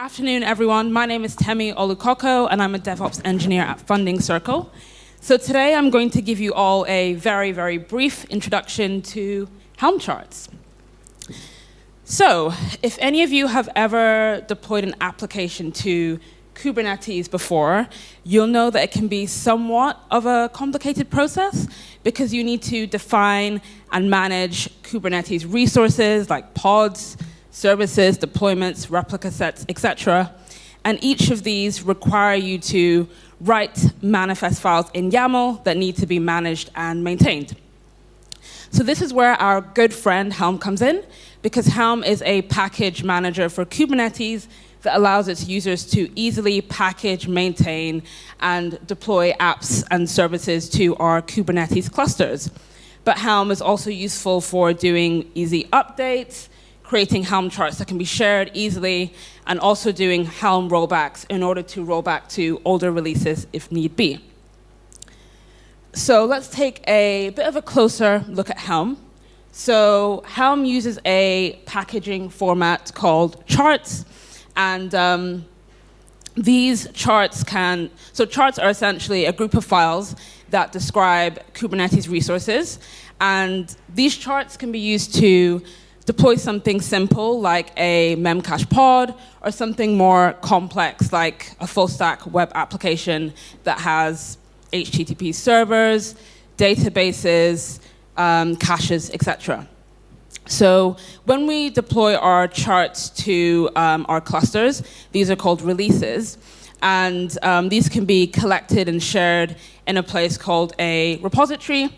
Afternoon, everyone. My name is Temi Olukoko, and I'm a DevOps engineer at Funding Circle. So today I'm going to give you all a very, very brief introduction to Helm charts. So if any of you have ever deployed an application to Kubernetes before, you'll know that it can be somewhat of a complicated process because you need to define and manage Kubernetes resources like pods, services, deployments, replica sets, etc. And each of these require you to write manifest files in YAML that need to be managed and maintained. So this is where our good friend Helm comes in, because Helm is a package manager for Kubernetes that allows its users to easily package, maintain, and deploy apps and services to our Kubernetes clusters. But Helm is also useful for doing easy updates, creating Helm charts that can be shared easily, and also doing Helm rollbacks in order to roll back to older releases if need be. So let's take a bit of a closer look at Helm. So Helm uses a packaging format called charts, and um, these charts can, so charts are essentially a group of files that describe Kubernetes resources, and these charts can be used to deploy something simple like a Memcache pod or something more complex like a full stack web application that has HTTP servers, databases, um, caches, etc. So when we deploy our charts to um, our clusters, these are called releases. And um, these can be collected and shared in a place called a repository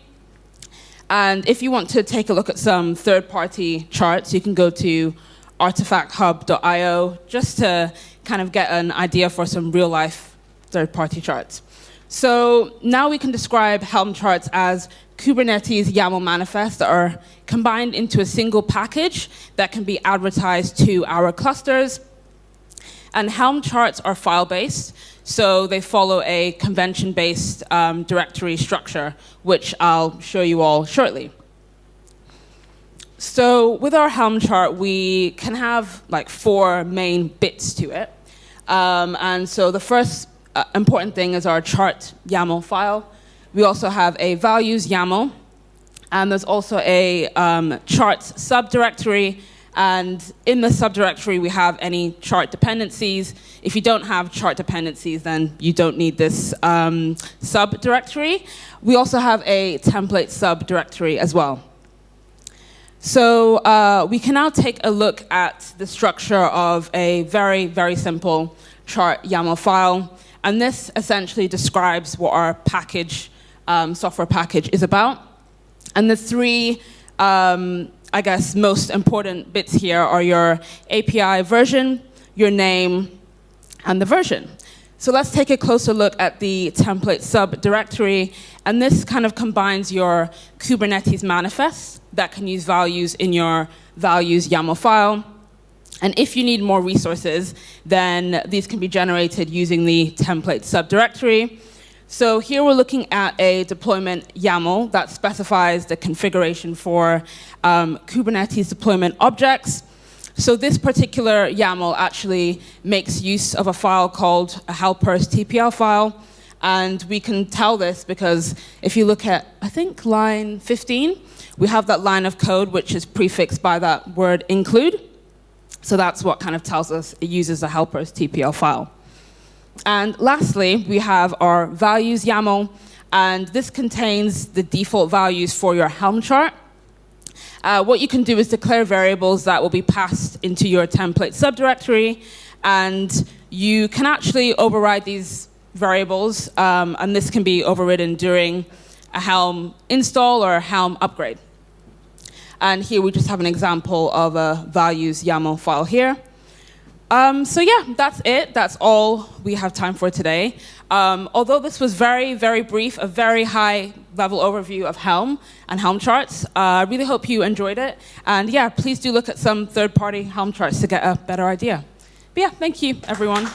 and if you want to take a look at some third-party charts, you can go to artifacthub.io just to kind of get an idea for some real-life third-party charts. So now we can describe Helm charts as Kubernetes YAML manifests that are combined into a single package that can be advertised to our clusters. And Helm charts are file-based, so they follow a convention-based um, directory structure, which I'll show you all shortly. So with our Helm chart, we can have like four main bits to it. Um, and so the first uh, important thing is our chart YAML file. We also have a values YAML, and there's also a um, charts subdirectory and in the subdirectory, we have any chart dependencies. If you don't have chart dependencies, then you don't need this um, subdirectory. We also have a template subdirectory as well. So uh, we can now take a look at the structure of a very, very simple chart YAML file. And this essentially describes what our package, um, software package is about. And the three um, I guess, most important bits here are your API version, your name, and the version. So let's take a closer look at the template subdirectory. And this kind of combines your Kubernetes manifest that can use values in your values YAML file. And if you need more resources, then these can be generated using the template subdirectory. So here we're looking at a deployment YAML that specifies the configuration for um, Kubernetes deployment objects. So this particular YAML actually makes use of a file called a helpers TPL file. And we can tell this because if you look at, I think, line 15, we have that line of code which is prefixed by that word include. So that's what kind of tells us it uses a helpers TPL file. And lastly, we have our values YAML, and this contains the default values for your Helm chart. Uh, what you can do is declare variables that will be passed into your template subdirectory, and you can actually override these variables, um, and this can be overridden during a Helm install or a Helm upgrade. And here we just have an example of a values YAML file here. Um, so yeah, that's it. That's all we have time for today. Um, although this was very, very brief, a very high level overview of Helm and Helm charts, uh, I really hope you enjoyed it. And yeah, please do look at some third-party Helm charts to get a better idea. But yeah, thank you, everyone.